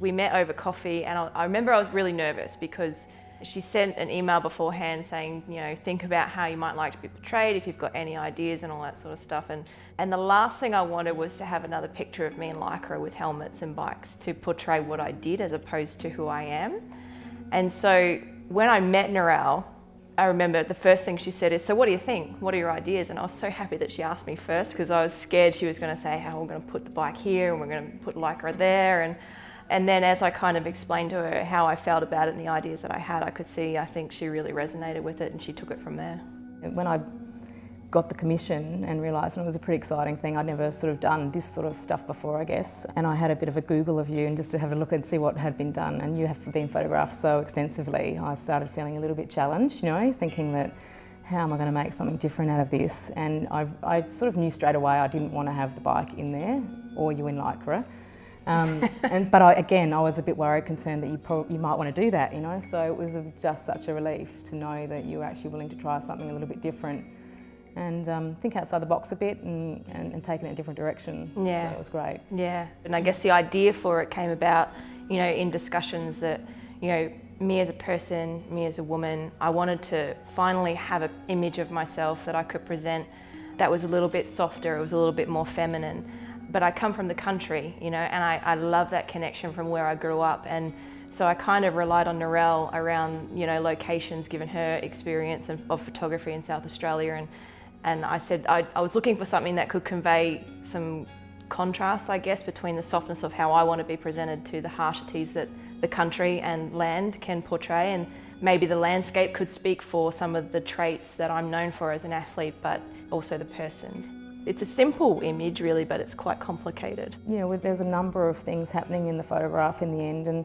We met over coffee and I, remember I was really nervous because she sent an email beforehand saying, you know, think about how you might like to be portrayed, if you've got any ideas and all that sort of stuff. And, and the last thing I wanted was to have another picture of me in Lycra with helmets and bikes to portray what I did as opposed to who I am. And so when I met Narelle, I remember the first thing she said is, so what do you think? What are your ideas? And I was so happy that she asked me first because I was scared she was going to say how we're going to put the bike here and we're going to put Lycra there. And, and then as I kind of explained to her how I felt about it and the ideas that I had, I could see, I think she really resonated with it and she took it from there. When I got the commission and realised, it was a pretty exciting thing, I'd never sort of done this sort of stuff before, I guess. And I had a bit of a Google of you and just to have a look and see what had been done. And you have been photographed so extensively, I started feeling a little bit challenged, you know, thinking that how am I going to make something different out of this? And I, I sort of knew straight away I didn't want to have the bike in there or you in Lycra. Um, and, but I, again, I was a bit worried, concerned that you, you might want to do that, you know. So it was just such a relief to know that you were actually willing to try something a little bit different and um, think outside the box a bit and, and, and take it in a different direction. Yeah. So it was great. Yeah, and I guess the idea for it came about, you know, in discussions that, you know, me as a person, me as a woman, I wanted to finally have an image of myself that I could present that was a little bit softer, it was a little bit more feminine. But I come from the country, you know, and I, I love that connection from where I grew up. And so I kind of relied on Narelle around, you know, locations, given her experience of, of photography in South Australia. And, and I said I, I was looking for something that could convey some contrast, I guess, between the softness of how I want to be presented to the harshities that the country and land can portray. And maybe the landscape could speak for some of the traits that I'm known for as an athlete, but also the person. It's a simple image really, but it's quite complicated. You know, there's a number of things happening in the photograph in the end and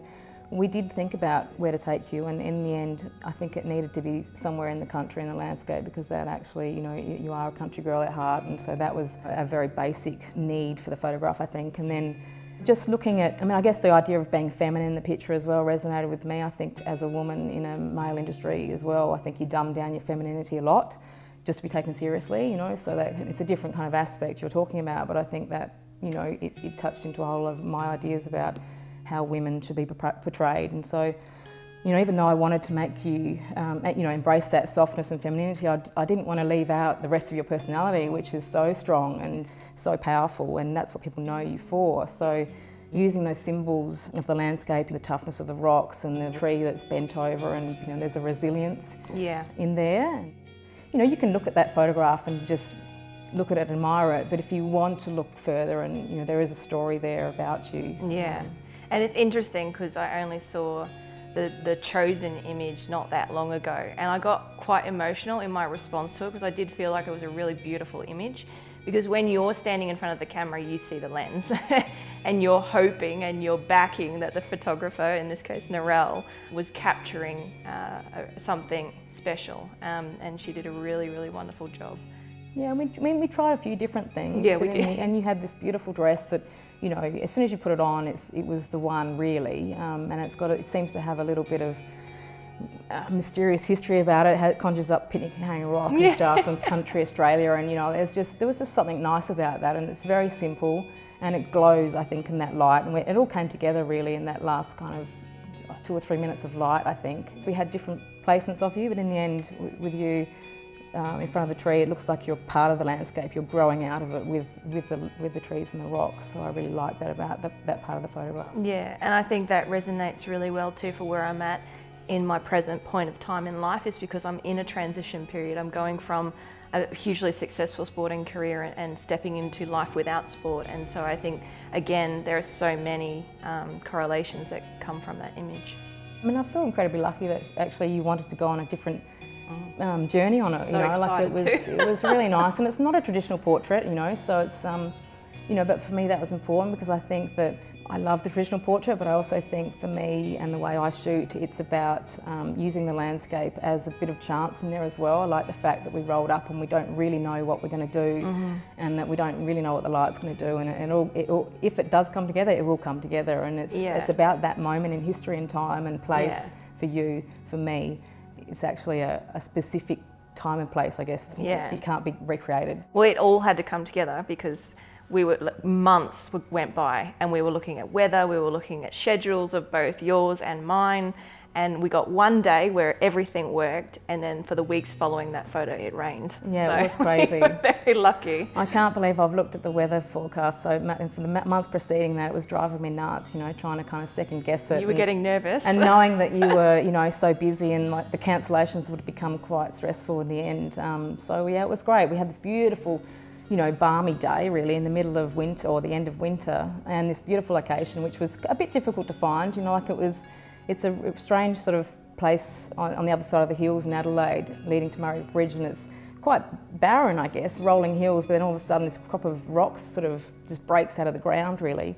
we did think about where to take you and in the end I think it needed to be somewhere in the country in the landscape because that actually, you know, you are a country girl at heart and so that was a very basic need for the photograph I think. And then just looking at, I mean I guess the idea of being feminine in the picture as well resonated with me. I think as a woman in a male industry as well I think you dumb down your femininity a lot just to be taken seriously, you know, so that it's a different kind of aspect you're talking about, but I think that, you know, it, it touched into a whole lot of my ideas about how women should be portrayed. And so, you know, even though I wanted to make you, um, you know, embrace that softness and femininity, I, I, didn't want to leave out the rest of your personality, which is so strong and so powerful, and that's what people know you for. So using those symbols of the landscape, the toughness of the rocks and the tree that's bent over and, you know, there's a resilience yeah. in there you know, you can look at that photograph and just look at it, admire it, but if you want to look further and, you know, there is a story there about you. Yeah, um, and it's interesting because I only saw the, the chosen image not that long ago and I got quite emotional in my response to it because I did feel like it was a really beautiful image because when you're standing in front of the camera you see the lens and you're hoping and you're backing that the photographer, in this case Narelle, was capturing uh, something special um, and she did a really, really wonderful job. Yeah, we, I mean, we tried a few different things. Yeah, we did. And you had this beautiful dress that, you know, as soon as you put it on, it's, it was the one really. Um, and it's got, a, it seems to have a little bit of mysterious history about it. It conjures up Picnic Hanging Rock and stuff and country Australia. And, you know, there's just, there was just something nice about that. And it's very simple and it glows, I think, in that light. And it all came together really in that last kind of two or three minutes of light, I think. So we had different placements of you, but in the end, with you um, in front of the tree, it looks like you're part of the landscape. You're growing out of it with, with, the, with the trees and the rocks. So I really like that about the, that part of the photograph. Yeah, and I think that resonates really well too for where I'm at in my present point of time in life is because I'm in a transition period. I'm going from a hugely successful sporting career and stepping into life without sport. And so I think, again, there are so many um, correlations that come from that image. I mean, I feel incredibly lucky that actually you wanted to go on a different um, journey on it. So you know, like it was, it was really nice, and it's not a traditional portrait, you know. So it's, um, you know, but for me that was important because I think that I love the traditional portrait, but I also think for me and the way I shoot, it's about um, using the landscape as a bit of chance in there as well. I like the fact that we rolled up and we don't really know what we're going to do mm -hmm. and that we don't really know what the light's going to do. And, and it'll, it'll, if it does come together, it will come together. And it's, yeah. it's about that moment in history and time and place yeah. for you, for me. It's actually a, a specific time and place, I guess. Yeah. It can't be recreated. Well, it all had to come together because we were months went by and we were looking at weather, we were looking at schedules of both yours and mine and we got one day where everything worked and then for the weeks following that photo it rained. Yeah, so it was crazy. we were very lucky. I can't believe I've looked at the weather forecast so for the months preceding that it was driving me nuts, you know, trying to kind of second guess it. You were and, getting nervous. And knowing that you were, you know, so busy and like the cancellations would become quite stressful in the end. Um, so yeah, it was great. We had this beautiful you know, balmy day really in the middle of winter or the end of winter and this beautiful location which was a bit difficult to find, you know, like it was it's a strange sort of place on, on the other side of the hills in Adelaide leading to Murray Bridge and it's quite barren, I guess, rolling hills, but then all of a sudden this crop of rocks sort of just breaks out of the ground really.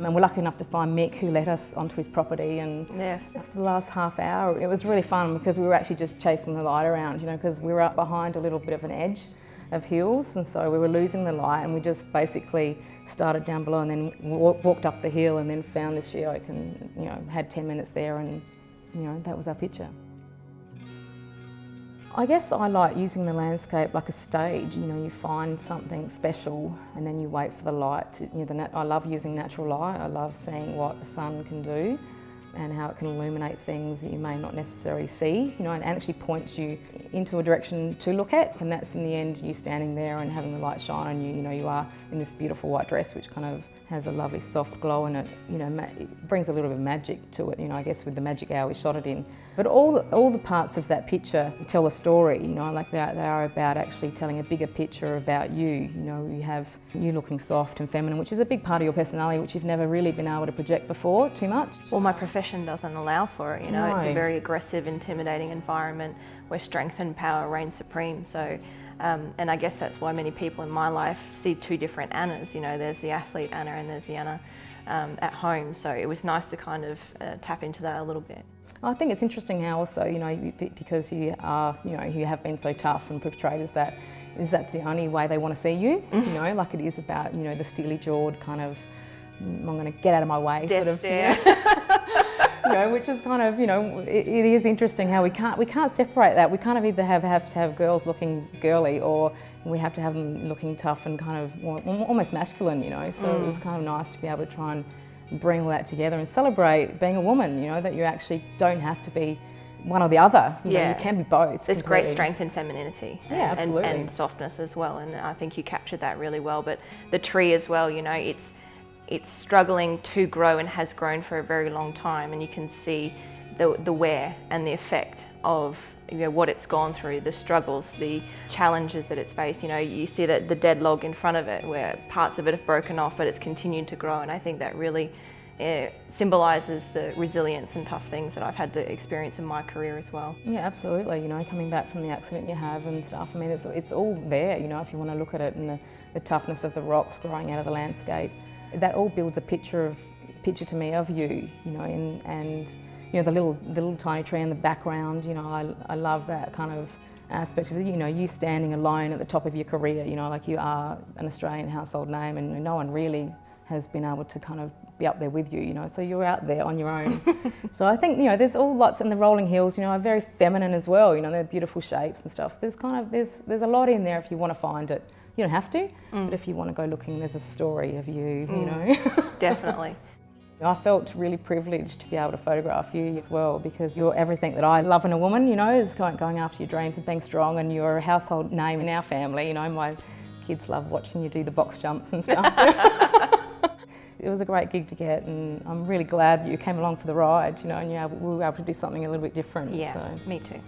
And we're lucky enough to find Mick who let us onto his property and yes. for the last half hour it was really fun because we were actually just chasing the light around, you know, because we were up behind a little bit of an edge of hills and so we were losing the light and we just basically started down below and then walked up the hill and then found this geoke and you know had 10 minutes there and you know that was our picture. I guess I like using the landscape like a stage. You know, you find something special and then you wait for the light. To, you know, the I love using natural light. I love seeing what the sun can do and how it can illuminate things that you may not necessarily see, you know, and actually points you into a direction to look at. And that's in the end you standing there and having the light shine on you. You know, you are in this beautiful white dress, which kind of has a lovely soft glow and it. You know, it brings a little bit of magic to it, you know, I guess with the magic hour we shot it in. But all the, all the parts of that picture tell a story, you know, like they are, they are about actually telling a bigger picture about you. You know, you have you looking soft and feminine, which is a big part of your personality, which you've never really been able to project before too much. Well, my profession doesn't allow for it, you know, no. it's a very aggressive, intimidating environment where strength and power reign supreme. So um, and I guess that's why many people in my life see two different Annas. You know, there's the athlete Anna and there's the Anna um, at home. So it was nice to kind of uh, tap into that a little bit. I think it's interesting how also, you know, because you are, you know, you have been so tough and portrayed as that, is that the only way they want to see you? You know, like it is about, you know, the steely-jawed kind of, I'm going to get out of my way Death sort of. Stare. You know? You know, which is kind of, you know, it, it is interesting how we can't we can't separate that. We kind of either have have to have girls looking girly, or we have to have them looking tough and kind of more, almost masculine, you know. So mm. it was kind of nice to be able to try and bring all that together and celebrate being a woman. You know, that you actually don't have to be one or the other. You yeah. Know, you can be both. There's great strength in femininity. And, yeah, absolutely. And, and, softness as well. And I think you captured that really well. But the tree as well, you know, it's it's struggling to grow and has grown for a very long time and you can see the, the wear and the effect of you know, what it's gone through, the struggles, the challenges that it's faced. You know, you see that the dead log in front of it where parts of it have broken off but it's continued to grow and I think that really uh, symbolises the resilience and tough things that I've had to experience in my career as well. Yeah, absolutely. You know, coming back from the accident you have and stuff, I mean, it's, it's all there, you know, if you want to look at it and the, the toughness of the rocks growing out of the landscape that all builds a picture of picture to me of you, you know, and, and you know the little the little tiny tree in the background. You know, I, I love that kind of aspect of you know you standing alone at the top of your career. You know, like you are an Australian household name, and no one really has been able to kind of be up there with you, you know, so you're out there on your own. so I think, you know, there's all lots in the rolling hills, you know, are very feminine as well, you know, they're beautiful shapes and stuff. So there's kind of, there's, there's a lot in there if you want to find it. You don't have to, mm. but if you want to go looking, there's a story of you, mm. you know. Definitely. I felt really privileged to be able to photograph you as well because you're everything that I love in a woman, you know, is going, going after your dreams and being strong and you're a household name in our family, you know, my kids love watching you do the box jumps and stuff. it was a great gig to get and I'm really glad that you came along for the ride, you know, and you we were able to do something a little bit different. Yeah, so. me too.